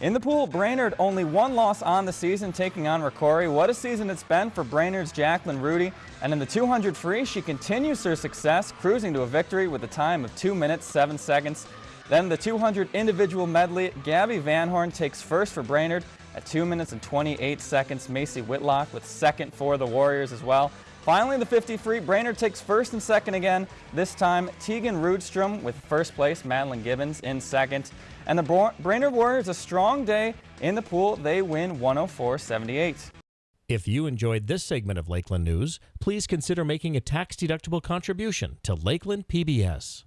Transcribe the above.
In the pool, Brainerd only one loss on the season, taking on Rocori. What a season it's been for Brainerd's Jacqueline Rudy. And in the 200 free, she continues her success, cruising to a victory with a time of 2 minutes 7 seconds. Then the 200 individual medley, Gabby Van Horn takes first for Brainerd at 2 minutes and 28 seconds. Macy Whitlock with second for the Warriors as well. Finally, the 50 free, Brainerd takes first and second again. This time, Tegan Rudstrom with first place, Madeline Gibbons in second. And the Brainerd Warriors, a strong day in the pool. They win 104-78. If you enjoyed this segment of Lakeland News, please consider making a tax-deductible contribution to Lakeland PBS.